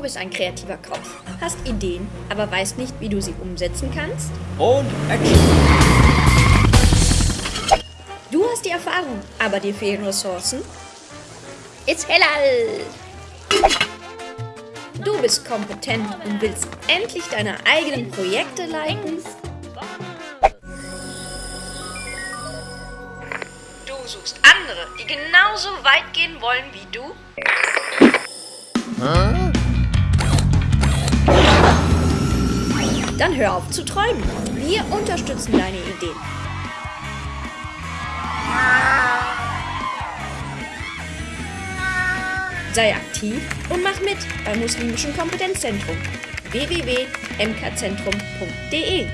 Du bist ein kreativer Kopf, hast Ideen, aber weißt nicht, wie du sie umsetzen kannst? Und Action! Du hast die Erfahrung, aber dir fehlen Ressourcen? It's Hellal! Du bist kompetent und willst endlich deine eigenen Projekte leiten? Du suchst andere, die genauso weit gehen wollen wie du? Dann hör auf zu träumen. Wir unterstützen deine Ideen. Sei aktiv und mach mit beim Muslimischen Kompetenzzentrum www.mkzentrum.de